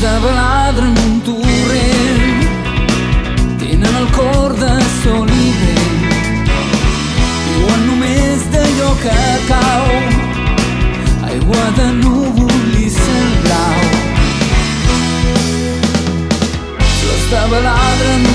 de baladre en un torrent. Tenen el cor de sol i vent viuen només d'allò que cau. Aigua de núvol i cel blau. Flors de baladre en